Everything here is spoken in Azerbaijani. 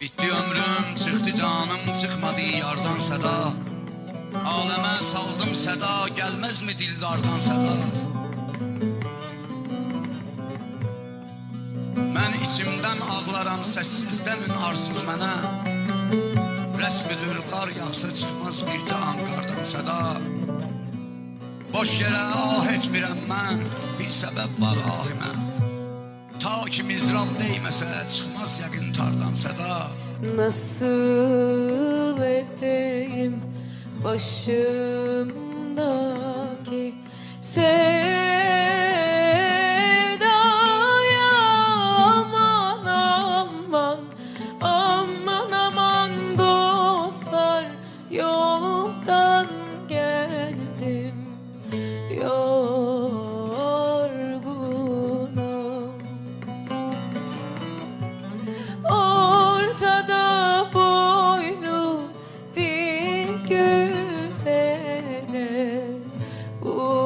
Bitti ömrüm, çıxdı canım, çıxmadı yardan səda Aləmə saldım səda, gəlməzmi dildardan səda Mən içimdən ağlaram, səssiz demin arsız mənə Rəsmidir, qar yağsa çıxmaz bir can qardan səda Boş yerə ah etmirəm mən, bir səbəb var ahimə Ta ki mizrab deyməsə, çıxmaz yəqin tardan səda. Nasıl edeyim başımdaki sevdaya? Aman aman aman aman dostlar yoldan Oh.